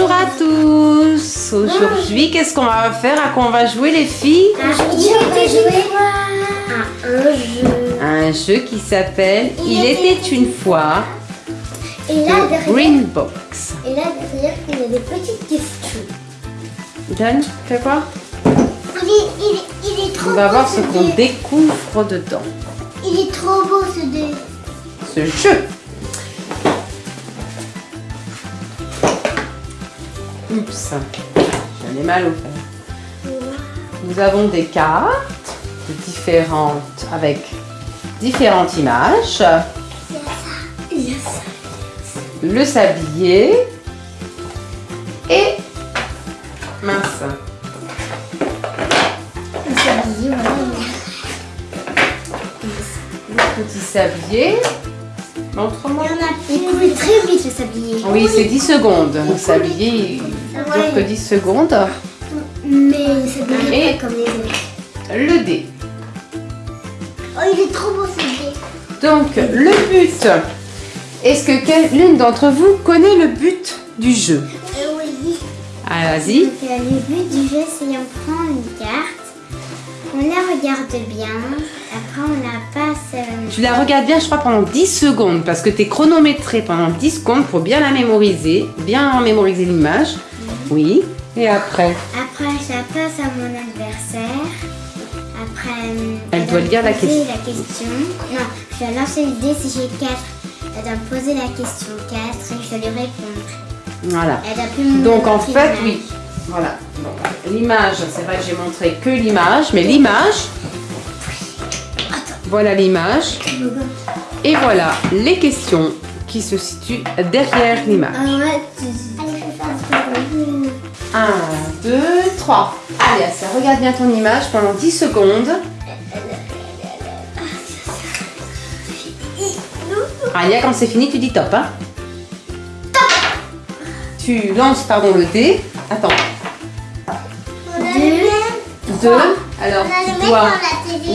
Bonjour à tous Aujourd'hui, qu'est-ce qu'on va faire? À quoi on va jouer les filles? Aujourd'hui, on va jouer à un jeu. Un jeu qui s'appelle Il était une fois Et là, de derrière, Green Box. et là, derrière, il y a des petites questions. Dan, fais quoi? Il est, il est, il est trop On va beau voir ce qu'on dé. découvre dedans. Il est trop beau ce dé. Ce jeu Oups, j'en ai mal au fer. Nous avons des cartes différentes avec différentes images. Le sablier et mince. Le sablier, voilà. Le petit sablier. Montre-moi. Il y en a Il coule très vite le sablier. Oui, c'est 10 secondes. Le sablier, il dure que 10 secondes. Mais le sablier pas comme les autres. Le dé. Oh, il est trop beau ce dé. Donc, le but. Est-ce que l'une d'entre vous connaît le but du jeu? Euh, oui. Ah, vas-y. Euh, le but du jeu, c'est on prend une carte, on la regarde bien, après on la passe. euh, Tu la regardes bien, je crois, pendant 10 secondes parce que tu es chronométré pendant 10 secondes pour bien la mémoriser, bien mémoriser l'image. Oui. Et après Après, je la passe à mon adversaire. Après, euh, Elle doit va lire la poser question. la question. Non, je dois lancer l'idée si j'ai 4. Elle doit me poser la question 4 et je dois lui répondre. Voilà. Elle doit Donc en fait, oui. Voilà. L'image, c'est vrai que j'ai montré que l'image, mais l'image. Voilà l'image. Et voilà les questions qui se situent derrière l'image. Ah ouais, tu... Allez, je vais faire un truc. 1, 2, 3. Allez, ça regarde bien ton image pendant 10 secondes. Alia, quand c'est fini, tu dis top. Hein tu lances pardon, le dé. Attends. Deux. 2. Alors, tu dois.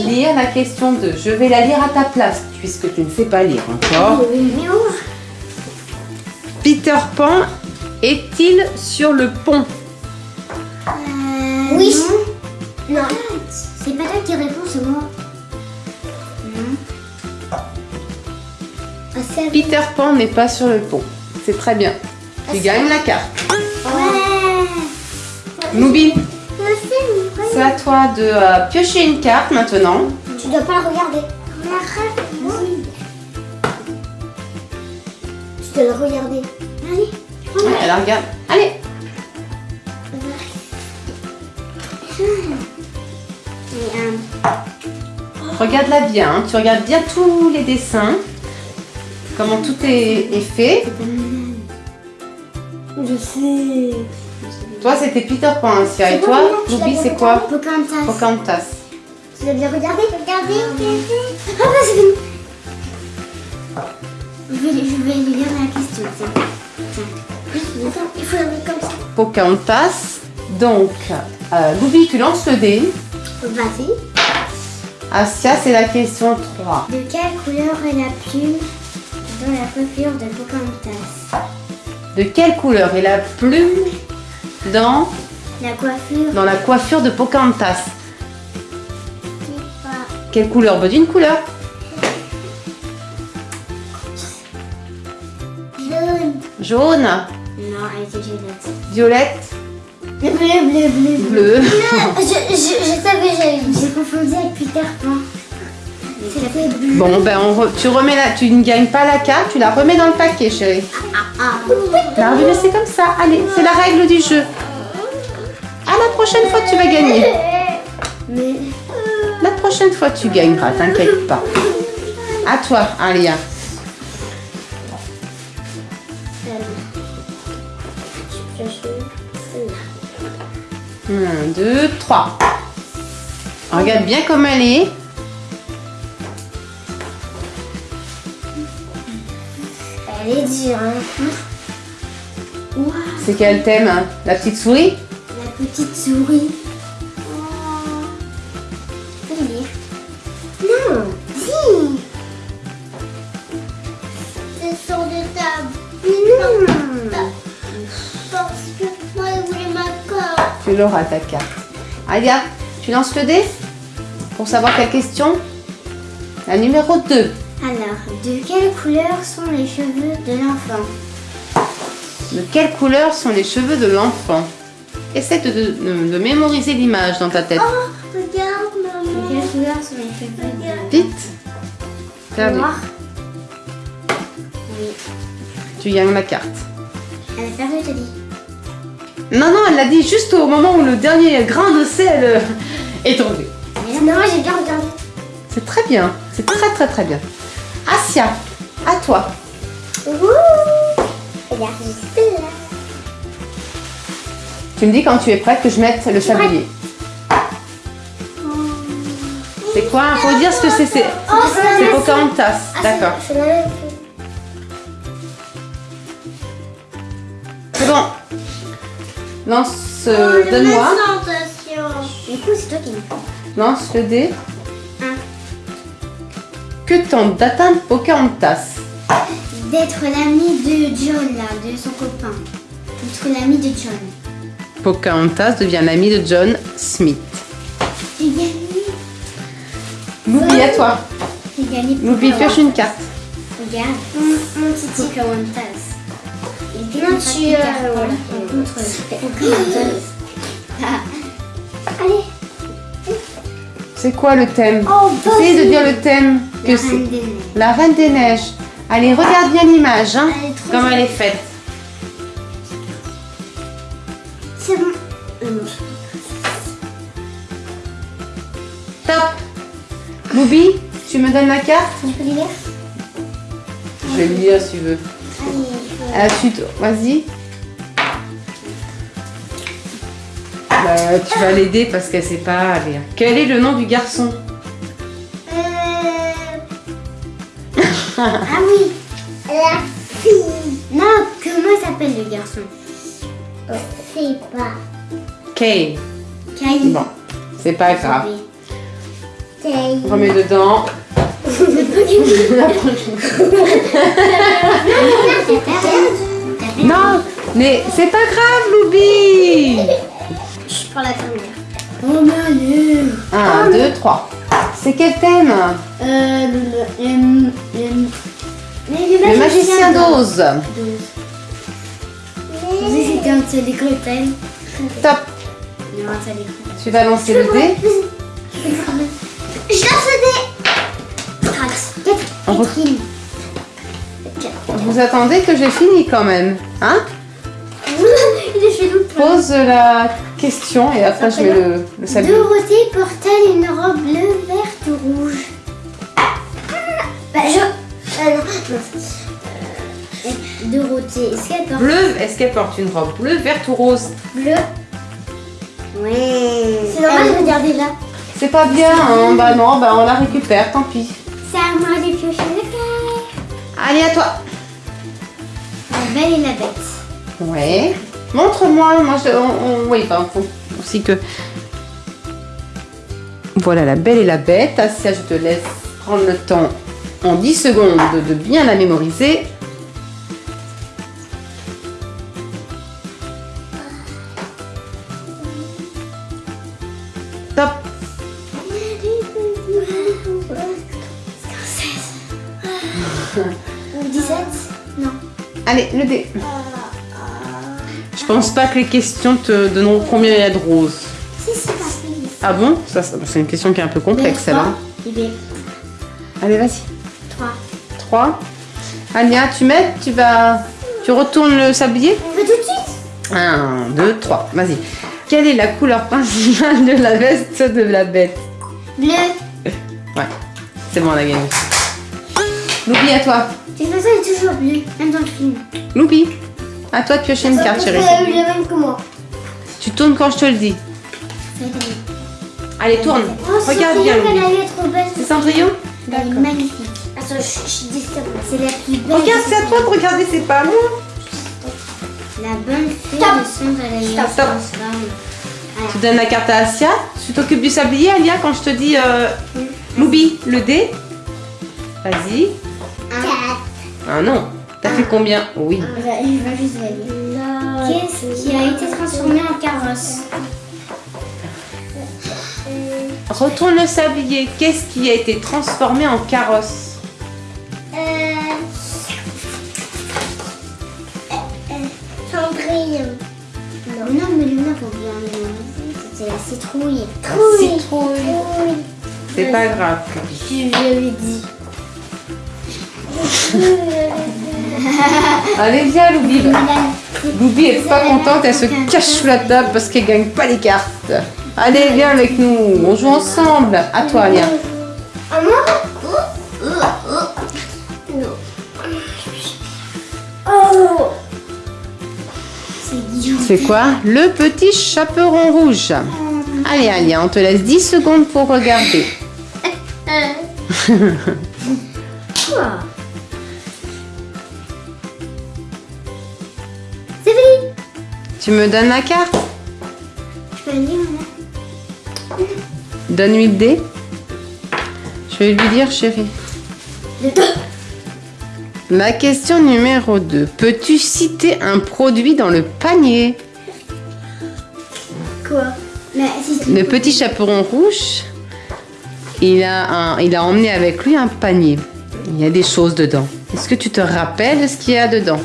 Lire la question 2. Je vais la lire à ta place, puisque tu ne sais pas lire encore. Peter Pan est-il sur le pont? Oui. Non. C'est pas toi qui réponds, c'est moi. Non. Ah, Peter Pan n'est pas sur le pont. C'est très bien. Tu gagnes la carte. Ouais. Noubi, Merci. C'est à toi de euh, piocher une carte maintenant. Tu dois pas la regarder. Tu dois la regarder. Allez. Regarde. Allez. Regarde-la bien. hein. Tu regardes bien tous les dessins. Comment tout est, est fait. Je sais. Toi, c'était Peter Pan, Asia. Et toi, Noubi, c'est quoi Pocahontas. Pocahontas. Tu dois bien regarder. Regardez. Ah bah c'est fini. Je vais, je vais lui lire la question. Tiens. Tiens. Attends, il faut la mettre comme ça. Pocahontas. Donc, euh, tu lances le dé. Vas-y. Asia, c'est la question 3. De quelle couleur est la plume dans la coiffure de Pocahontas? De quelle couleur est la plume dans, La coiffure dans la coiffure de Pocahontas Quelle couleur Bah, D'une couleur? jaune. Jaune, Non, elle était violette. violette, Bleu, bleu, bleu, bleu. je, je, je savais, j'ai confondu avec Peter Pan. Bon, ben, on re- tu remets la, tu ne gagnes pas la carte, tu la remets dans le paquet, chérie. Ah, Non, mais c'est comme ça. Allez, c'est la règle du jeu. À la prochaine fois, tu vas gagner. La prochaine fois, tu gagneras, t'inquiète pas. À toi, Alia. Un, deux, trois. Regarde bien comme elle est. elle est dure. Hein. Ouah, C'est quel thème hein? La petite souris? La petite souris. Oh. Non, si. C'est sur de table. Mais non. Parce que tu l'auras ta carte. Alia, tu lances le dé? Pour savoir quelle question? La numéro 2. Alors, de quelle couleur sont les cheveux de l'enfant? De quelle couleur sont les cheveux de l'enfant? Essaie de, de- de mémoriser l'image dans ta tête. Regarde, De maman. quelle couleur sont les cheveux de Vite. Noir. Oui. Tu gagnes la carte. Elle a perdu, je te dis. Non, non, elle l'a dit juste au moment où le dernier grain de sel euh, est tombé. Non, j'ai bien regardé. C'est très bien. C'est très, très, très bien. Asia, à toi. Ouh là. Tu me dis quand tu es prête que je mette le sablier. C'est quoi? Faut dire ce que c'est. C'est Oh, Pocahontas. Ah, D'accord. C'est bon. Lance, Oh, euh, donne-moi. Présentation. Du coup, c'est toi qui me Lance le dé. Que tente d'atteindre Pocahontas? D'être l'ami de John, là, de son copain. D'être l'ami de John. Pocahontas devient l'ami de John Smith. J'ai gagné. Loupi, à toi. J'ai gagné. Loupi, pioche une carte. Regarde. Mon, mon petit Pocahontas. Il Non, tu, euh, par contre, Pocahontas. C'est quoi le thème Oh, Essayez de dire le thème. Que La c'est Reine des Neiges. la Reine des Neiges. Allez, regarde bien l'image, hein, Elle est trop comme elle est faite. C'est bon. Euh, Top. Loubi, tu me donnes la carte Tu peux lire Je vais le lire si tu veux. Allez. À la suite, vas-y. Bah, tu vas l'aider parce qu'elle sait pas lire. Quel est le nom du garçon Euh... ah oui. La fille. Non, comment s'appelle le garçon Je sais pas. Kay. Kyle. Bon, c'est pas grave. C'est Remets dedans. Non, mais c'est pas grave, Loubi. Je prends la première. Oh Manu. 1, 2, 3. C'est quel thème Euh, le, le, le, le, Le magicien d'Oz. Vous c'était un thème. Top. Tu vas lancer le dé. Je lance le dé. Vous attendez que j'ai fini quand même. Hein? Il est. Pose la question et après je mets le, le. Dorothée porte-t-elle une robe bleu, verte ou rouge Bah, je. Ah non, non. Euh, Dorothée, est-ce qu'elle porte Bleu, est-ce qu'elle porte une robe bleue, verte ou rose bleu Ouais. C'est normal de regarder là. C'est pas bien, hein bah non, bah on la récupère, tant pis. C'est à moi de piocher le cœur. Allez, à toi. La belle et la bête. Ouais. Montre-moi, moi je. On, on- oui, bah, faut aussi que. Voilà la belle et la bête. Asia, je te laisse prendre le temps en 10 secondes de, de bien la mémoriser. Pas que les questions te donneront combien il y a de roses. Si, si, pas Ah bon? Ça, ça- C'est une question qui est un peu complexe, celle-là. Allez, vas-y. 3. 3. Anya, tu mets, tu vas. Tu retournes le sablier? On veut tout de suite? 1, 2, 3. Vas-y. Quelle est la couleur principale de la veste de la bête? Bleu. Ouais. C'est bon, on a gagné. Loupi, à toi. Toute façon, elle est toujours bleue, même dans le film. Loupi, à toi de piocher une carte, chérie. eu le même que moi. Tu tournes quand je te le dis. Allez, tourne. Oh, Regarde bien. C'est Cendrillon est magnifique. Attends, je, je dis ça. C'est la plus belle. Regarde, c'est à toi de regarder, c'est pas moi. La bonne fée Stop. de Stop, stop. Voilà. Tu donnes la carte à Asia. Tu t'occupes du sablier, Alia, quand je te dis euh, Loubi, le dé. Vas-y. Un. Ah non. T'as fait combien Oui. Qu'est-ce qui a été transformé en carrosse retourne le sablier. Qu'est-ce qui a été transformé en carrosse Euh... euh, Cendrillon. Non, non mais Luna, faut bien. C'est la citrouille. Trouille. Citrouille. C'est pas grave. Je l'avais dit. Allez, viens, Loubi. Loubi est pas contente, elle se cache sous la table parce qu'elle gagne pas les cartes. Allez, viens avec nous, on joue ensemble. À toi, Oh C'est quoi? Le petit chaperon rouge. Allez, Alia, on te laisse 10 secondes pour regarder. Tu me donnes la carte Je peux Luna Donne-lui le dé. Je vais lui dire, chérie. La question numéro 2. Peux-tu citer un produit dans le panier Quoi? Mais si tu... Le petit chaperon rouge, il a, un, il a emmené avec lui un panier. Il y a des choses dedans. Est-ce que tu te rappelles ce qu'il y a dedans?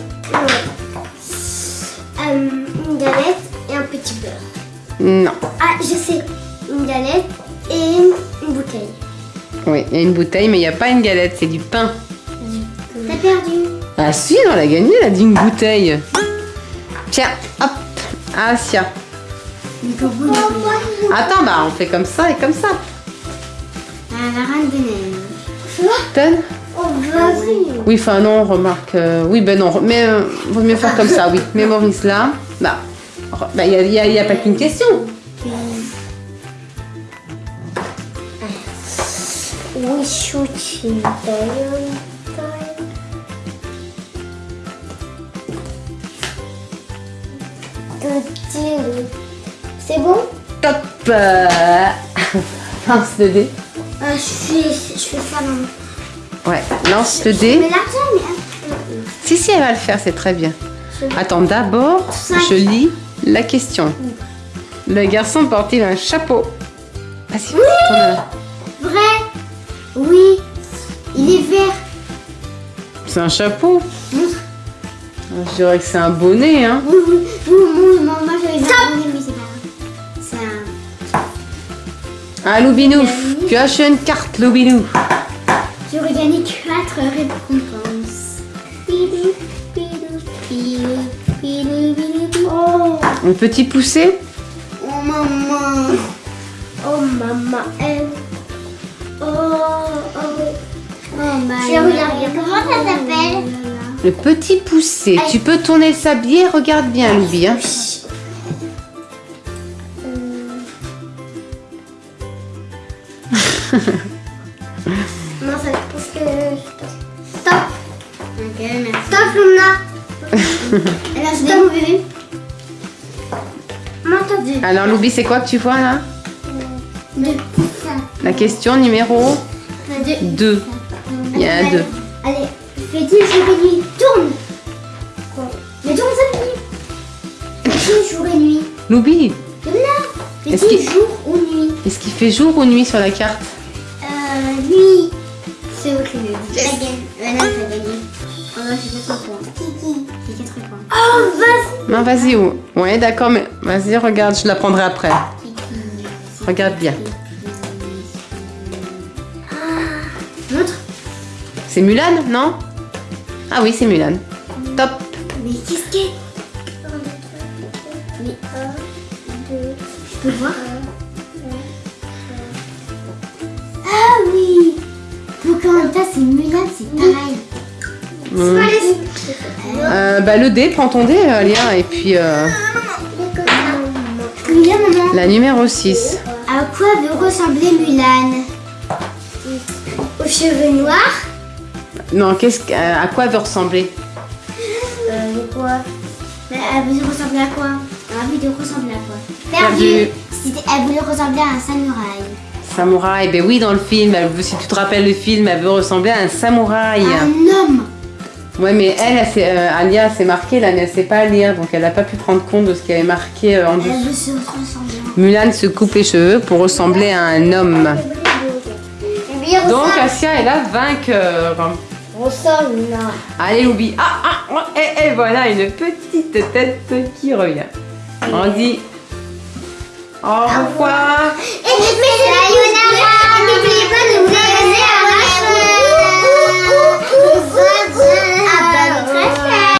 Non. Ah, je sais. Une galette et une bouteille. Oui, il y a une bouteille, mais il n'y a pas une galette, c'est du pain. T'as perdu. Ah si, on l'a gagné, elle a dit une bouteille. Tiens, hop, Asia. Attends, bah on fait comme ça et comme ça. Ah, la reine des neiges. Oh, vas-y. Oui, enfin non, remarque. euh, oui, ben non, mais euh, vaut mieux faire comme ça, oui. Mémorise là. Bah, re- bah, il n'y a, pas qu'une question. We shooting C'est bon? Top Lance le dé. Euh, je, fais, je fais ça dans Ouais, lance le Mais dé. mais... Si, si, elle va le faire, c'est très bien. Attends, d'abord, je lis la question. Le garçon porte-t-il un chapeau? Vas-y, tourne-la. Vrai Oui. Il est vert. C'est un chapeau? Montre. Je dirais que c'est un bonnet, hein. Oui, oui, oui, oui, moi, moi j'avais demandé, mais c'est pas grave. C'est un... Ah, Loubinou, tu as acheté une carte, Loubinou. J'aurais gagné 4 récompenses. Un petit poussé oh maman. Oh maman. elle. Oh, oh. Oh maman. Je regarde bien. Comment ça s'appelle? Le petit poussé. Tu peux tourner le sablier, regarde bien, Loubi. Hein. Non, ça parce que. Stop. Ok, merci. Stop, Luna. Alors, Loubi, c'est quoi que tu vois là Deux. La question numéro Deux. 2. Il y a un 2. Allez, petit jour et nuit, tourne. Mais tourne ça, nuit. Petit jour et nuit. Loubi, Petit qu'il- jour ou nuit. est-ce qu'il fait jour ou nuit sur la carte Euh, nuit. C'est ok. Euh, non, t'as gagné. Oh non, j'ai 4 points. J'ai 4 points. Oh, vas-y. Non, vas-y. ou- Ouais, d'accord, mais vas-y, regarde, je la prendrai après. Regarde bien. Montre. C'est Mulan, non? Ah oui, c'est Mulan. Top. Mais qu'est-ce qu'est Mais un, deux. Je peux voir? Ah oui Pocahontas et Mulan, c'est pareil. Euh, bah, le dé, prends ton dé, Alia, et puis euh, Combien, maman la numéro 6. À quoi veut ressembler Mulan? Aux cheveux noirs? Non, qu'est-ce que- à quoi veut ressembler? Euh, quoi? Mais Elle voulait ressembler à quoi? Elle de ressembler à quoi? Perdu. Elle voulait ressembler à un samouraï. Samouraï, ben oui, dans le film, elle veut- si tu te rappelles le film, elle veut ressembler à un samouraï. Un homme Ouais, mais elle, elle, Alia, s'est marquée, là, mais elle sait pas lire, donc elle n'a pas pu prendre compte de ce qui avait marqué en dessous. Mulan se coupe les cheveux pour ressembler à un homme. Donc Asia est la vainqueur. Allez, Loubi. Ah, ah, et, et, voilà une petite tête qui revient. On dit au revoir. Et pas de.